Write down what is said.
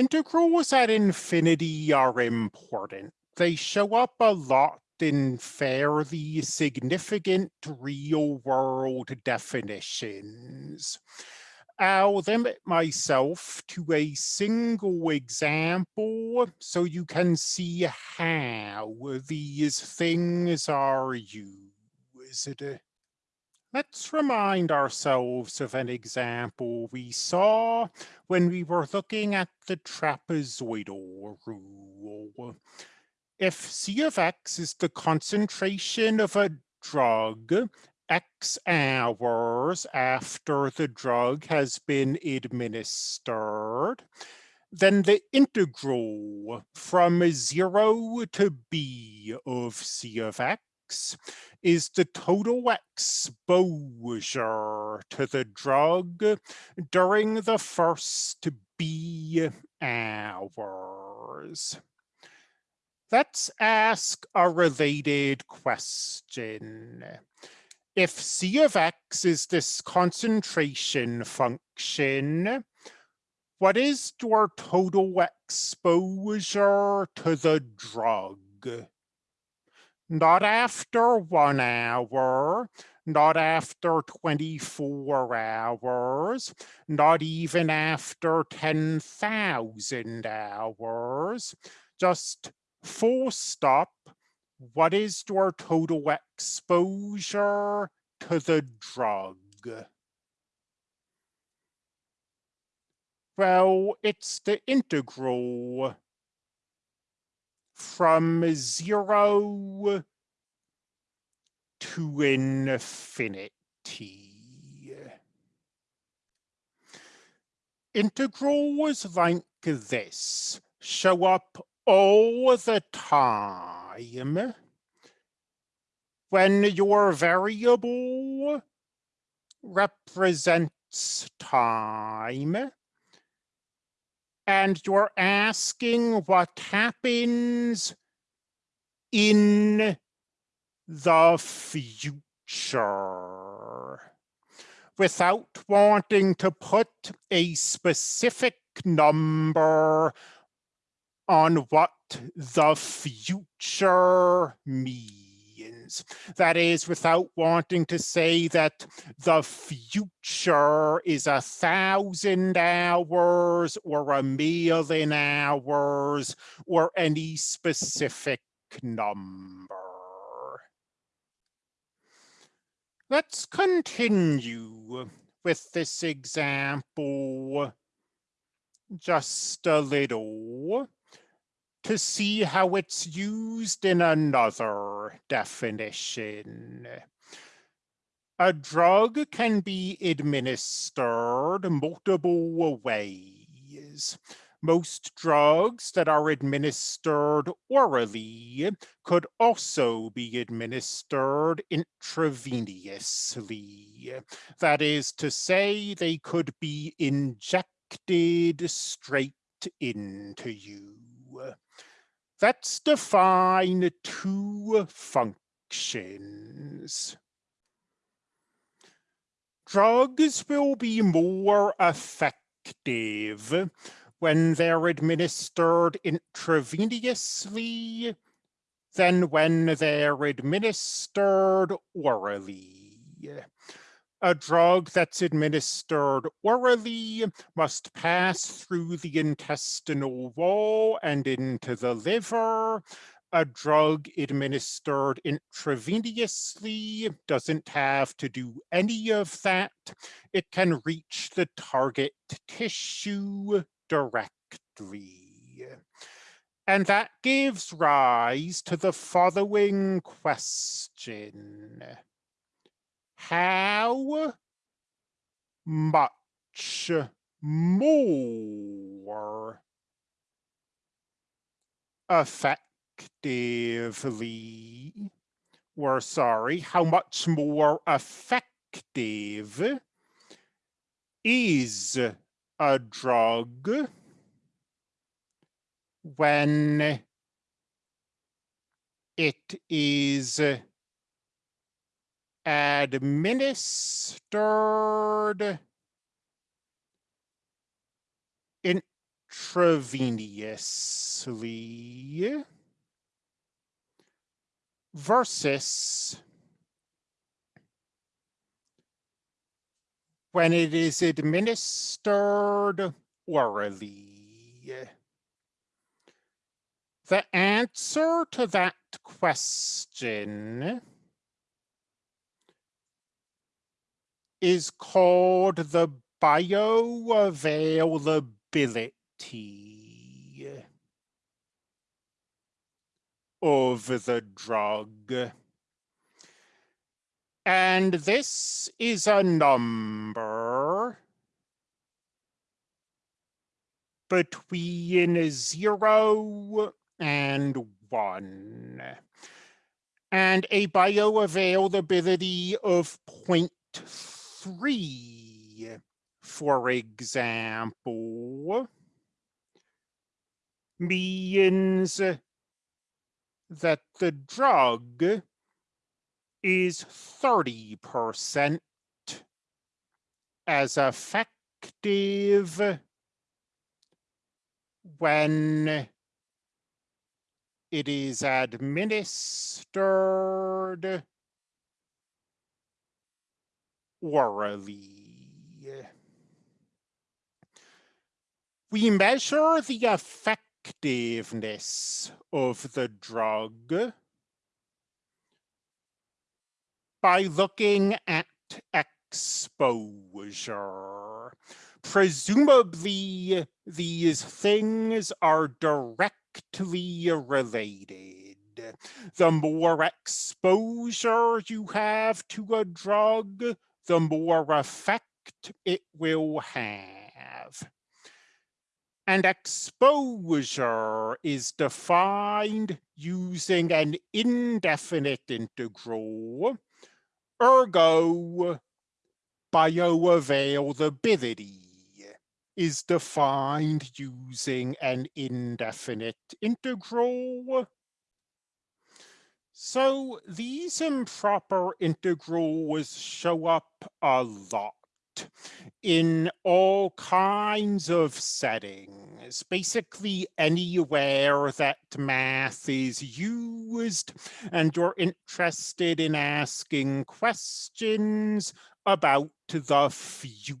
Integrals at infinity are important. They show up a lot in fairly significant real world definitions. I'll limit myself to a single example so you can see how these things are used. Let's remind ourselves of an example we saw when we were looking at the trapezoidal rule. If C of X is the concentration of a drug X hours after the drug has been administered, then the integral from zero to B of C of X is the total exposure to the drug during the first B hours. Let's ask a related question. If C of X is this concentration function, what is your total exposure to the drug? Not after one hour, not after 24 hours, not even after 10,000 hours, just full stop. What is your total exposure to the drug? Well, it's the integral from zero to infinity. Integrals like this show up all the time when your variable represents time and you're asking what happens in the future. Without wanting to put a specific number on what the future means means. That is without wanting to say that the future is a thousand hours or a million hours or any specific number. Let's continue with this example just a little to see how it's used in another definition. A drug can be administered multiple ways. Most drugs that are administered orally could also be administered intravenously. That is to say, they could be injected straight into you. Let's define two functions. Drugs will be more effective when they're administered intravenously than when they're administered orally. A drug that's administered orally must pass through the intestinal wall and into the liver. A drug administered intravenously doesn't have to do any of that. It can reach the target tissue directly. And that gives rise to the following question how much more effectively, or sorry, how much more effective is a drug when it is administered intravenously versus when it is administered orally. The answer to that question is called the bioavailability of the drug. And this is a number between zero and one. And a bioavailability of 0.3, for example, means that the drug is 30% as effective when it is administered orally. We measure the effectiveness of the drug by looking at exposure. Presumably, these things are directly related. The more exposure you have to a drug, the more effect it will have. And exposure is defined using an indefinite integral Ergo, bioavailability is defined using an indefinite integral. So these improper integrals show up a lot in all kinds of settings, basically anywhere that math is used and you're interested in asking questions about the future.